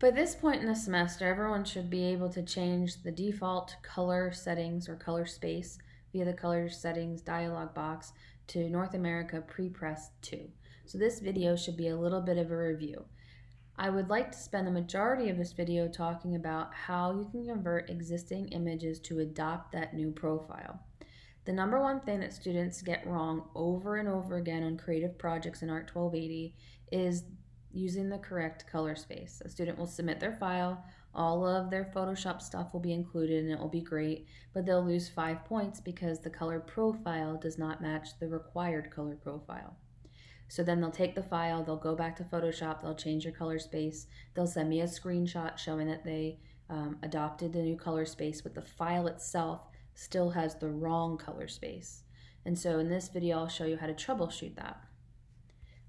By this point in the semester, everyone should be able to change the default color settings or color space via the color settings dialog box to North America Prepress 2. So this video should be a little bit of a review. I would like to spend the majority of this video talking about how you can convert existing images to adopt that new profile. The number one thing that students get wrong over and over again on creative projects in ART 1280 is using the correct color space. A student will submit their file, all of their Photoshop stuff will be included and it will be great, but they'll lose five points because the color profile does not match the required color profile. So then they'll take the file, they'll go back to Photoshop, they'll change your color space, they'll send me a screenshot showing that they um, adopted the new color space, but the file itself still has the wrong color space. And so in this video, I'll show you how to troubleshoot that.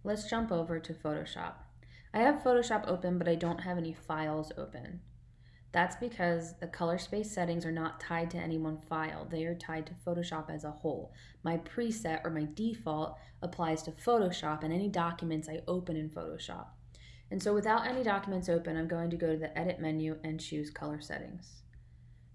Let's jump over to Photoshop. I have Photoshop open, but I don't have any files open. That's because the color space settings are not tied to any one file. They are tied to Photoshop as a whole. My preset or my default applies to Photoshop and any documents I open in Photoshop. And so without any documents open, I'm going to go to the edit menu and choose color settings.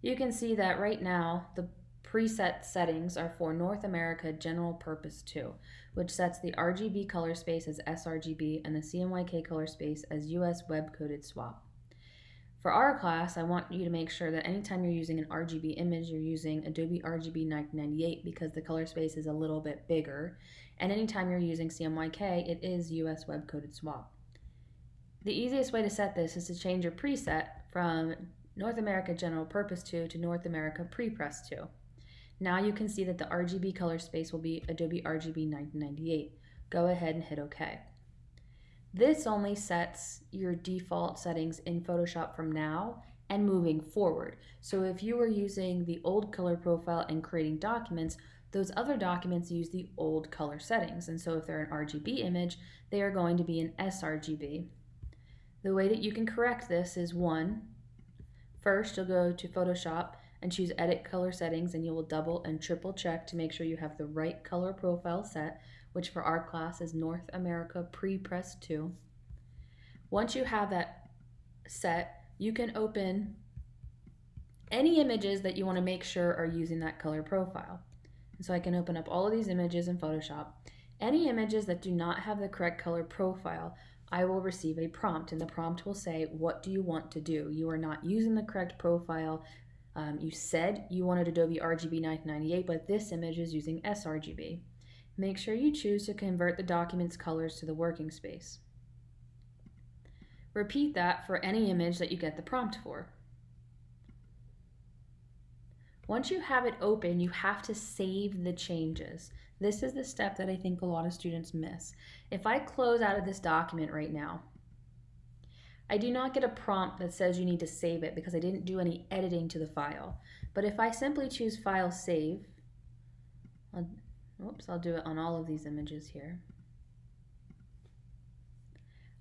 You can see that right now, the preset settings are for North America General Purpose 2, which sets the RGB color space as sRGB and the CMYK color space as US Web Coated SWOP. For our class, I want you to make sure that anytime you're using an RGB image, you're using Adobe RGB 1998 because the color space is a little bit bigger. And anytime you're using CMYK, it is US Web Coated SWOP. The easiest way to set this is to change your preset from North America General Purpose 2 to North America Prepress 2. Now you can see that the RGB color space will be Adobe RGB 1998. Go ahead and hit OK. This only sets your default settings in Photoshop from now and moving forward. So if you were using the old color profile and creating documents, those other documents use the old color settings. And so if they're an RGB image, they are going to be an sRGB. The way that you can correct this is one, first you'll go to Photoshop and choose edit color settings and you will double and triple check to make sure you have the right color profile set, which for our class is North America Pre-Press 2. Once you have that set, you can open any images that you want to make sure are using that color profile. And so I can open up all of these images in Photoshop. Any images that do not have the correct color profile, I will receive a prompt and the prompt will say, what do you want to do? You are not using the correct profile. Um, you said you wanted Adobe RGB 998, but this image is using sRGB. Make sure you choose to convert the document's colors to the working space. Repeat that for any image that you get the prompt for. Once you have it open, you have to save the changes. This is the step that I think a lot of students miss. If I close out of this document right now, I do not get a prompt that says you need to save it because I didn't do any editing to the file. But if I simply choose File Save, I'll, oops, I'll do it on all of these images here.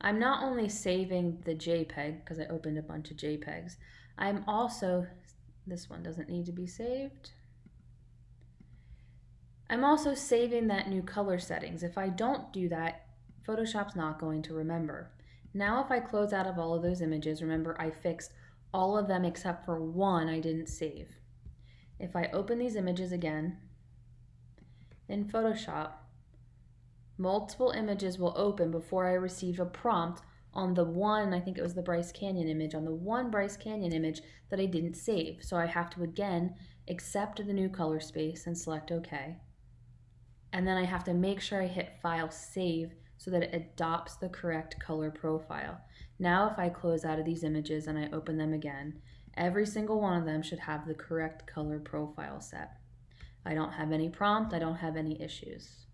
I'm not only saving the JPEG because I opened a bunch of JPEGs, I'm also, this one doesn't need to be saved. I'm also saving that new color settings. If I don't do that, Photoshop's not going to remember. Now if I close out of all of those images, remember I fixed all of them except for one I didn't save. If I open these images again in Photoshop, multiple images will open before I receive a prompt on the one, I think it was the Bryce Canyon image, on the one Bryce Canyon image that I didn't save. So I have to again accept the new color space and select OK. And then I have to make sure I hit File Save so that it adopts the correct color profile. Now if I close out of these images and I open them again, every single one of them should have the correct color profile set. I don't have any prompt, I don't have any issues.